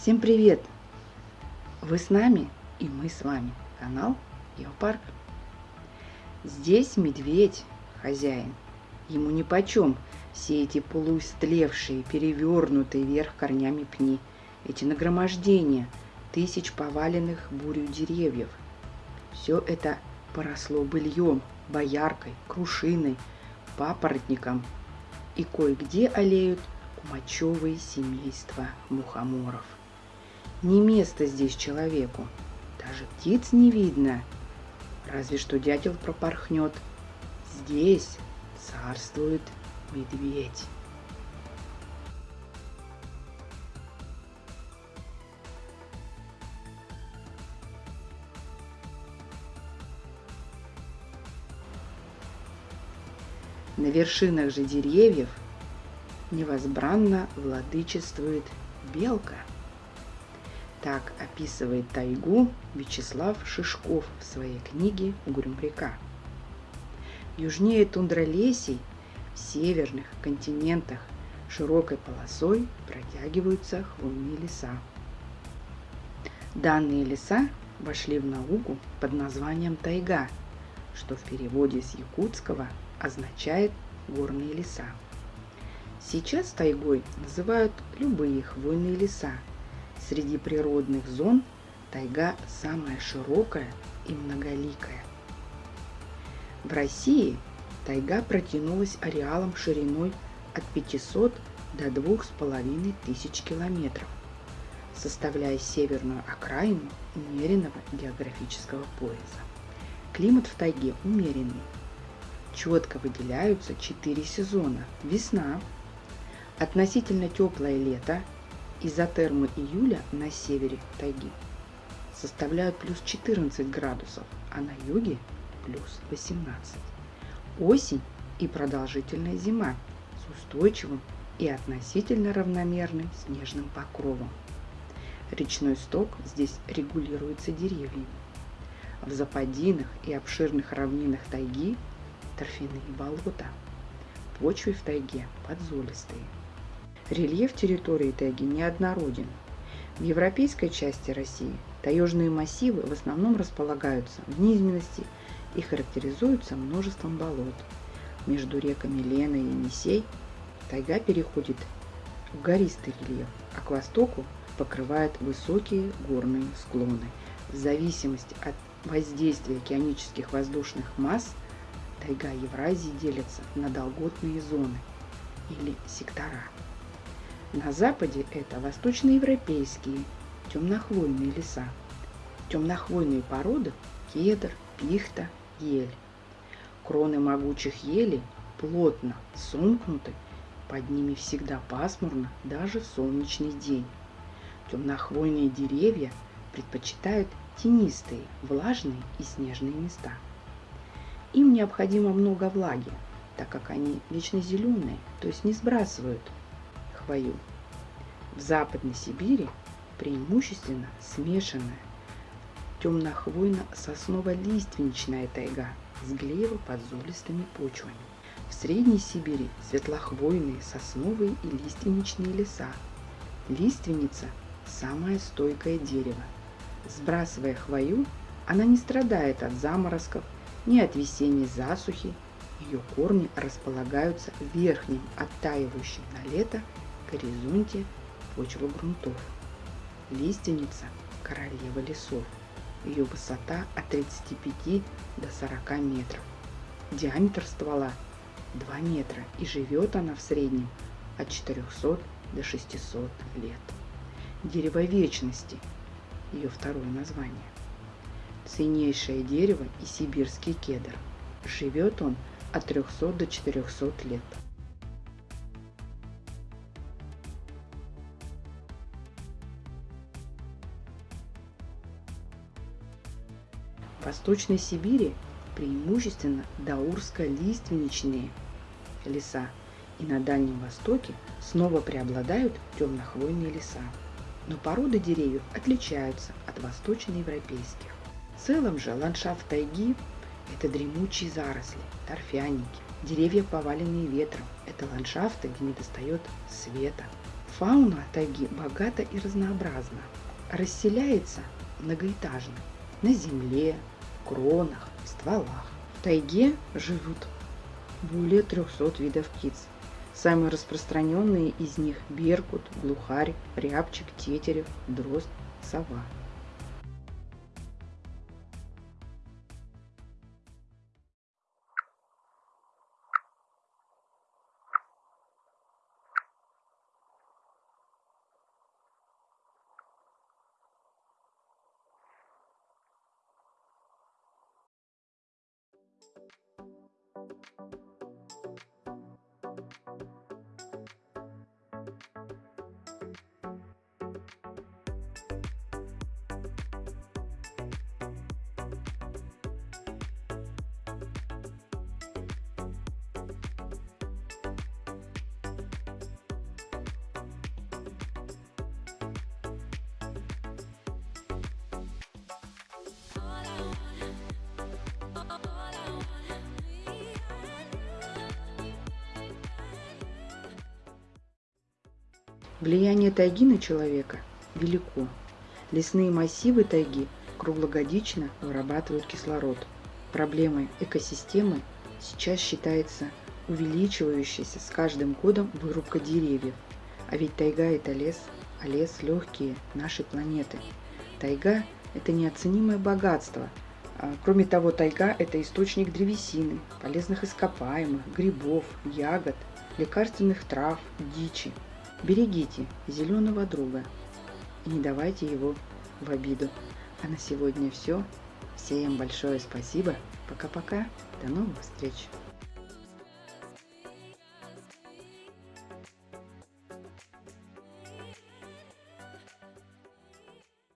Всем привет! Вы с нами и мы с вами. Канал Геопарк. Здесь медведь, хозяин. Ему нипочем все эти полуистлевшие, перевернутые вверх корнями пни, эти нагромождения тысяч поваленных бурю деревьев. Все это поросло быльем, бояркой, крушиной, папоротником, и кое-где олеют кумачевые семейства мухоморов – не место здесь человеку. Даже птиц не видно. Разве что дятел пропорхнет. Здесь царствует медведь. На вершинах же деревьев невозбранно владычествует белка – так описывает тайгу Вячеслав Шишков в своей книге «Угрюм-река». Южнее тундролесей в северных континентах широкой полосой протягиваются хвойные леса. Данные леса вошли в науку под названием тайга, что в переводе с якутского означает горные леса. Сейчас тайгой называют любые хвойные леса – Среди природных зон тайга самая широкая и многоликая. В России тайга протянулась ареалом шириной от 500 до 2500 километров, составляя северную окраину умеренного географического пояса. Климат в тайге умеренный. Четко выделяются четыре сезона. Весна, относительно теплое лето изотермы июля на севере тайги составляют плюс 14 градусов, а на юге плюс 18. Осень и продолжительная зима с устойчивым и относительно равномерным снежным покровом. Речной сток здесь регулируется деревьями. В западинах и обширных равнинах тайги торфяные болота. Почвы в тайге подзолистые – Рельеф территории тайги неоднороден. В европейской части России таежные массивы в основном располагаются в низменности и характеризуются множеством болот. Между реками Лена и Енисей тайга переходит в гористый рельеф, а к востоку покрывает высокие горные склоны. В зависимости от воздействия океанических воздушных масс тайга Евразии делится на долготные зоны или сектора. На западе это восточноевропейские темнохвойные леса. Темнохвойные породы – кедр, пихта, ель. Кроны могучих елей плотно сомкнуты, под ними всегда пасмурно, даже в солнечный день. Темнохвойные деревья предпочитают тенистые, влажные и снежные места. Им необходимо много влаги, так как они вечно зеленые, то есть не сбрасывают хвою. В Западной Сибири преимущественно смешанная темнохвойно-сосново-лиственничная тайга с глеево-подзолистыми почвами. В Средней Сибири светлохвойные сосновые и лиственничные леса. Лиственница – самое стойкое дерево. Сбрасывая хвою, она не страдает от заморозков, ни от весенней засухи. Ее корни располагаются в верхнем, оттаивающем на лето горизонте почва грунтов. Лиственница – королева лесов. Ее высота от 35 до 40 метров. Диаметр ствола 2 метра и живет она в среднем от 400 до 600 лет. Дерево вечности – ее второе название. Ценнейшее дерево и сибирский кедр. Живет он от 300 до 400 лет. Восточной Сибири преимущественно даурско-лиственничные леса, и на Дальнем Востоке снова преобладают темнохвойные леса. Но породы деревьев отличаются от восточноевропейских. В целом же ландшафт тайги – это дремучие заросли, торфяники, деревья, поваленные ветром. Это ландшафты, где не достает света. Фауна тайги богата и разнообразна. Расселяется многоэтажно, на земле, кронах, стволах. В тайге живут более 300 видов птиц. Самые распространенные из них – беркут, глухарь, рябчик, тетерев, дрозд, сова. Влияние тайги на человека велико. Лесные массивы тайги круглогодично вырабатывают кислород. Проблемой экосистемы сейчас считается увеличивающаяся с каждым годом вырубка деревьев. А ведь тайга – это лес, а лес – легкие нашей планеты. Тайга – это неоценимое богатство. А, кроме того, тайга – это источник древесины, полезных ископаемых, грибов, ягод, лекарственных трав, дичи – Берегите зеленого друга и не давайте его в обиду. А на сегодня все. Всем большое спасибо. Пока-пока. До новых встреч.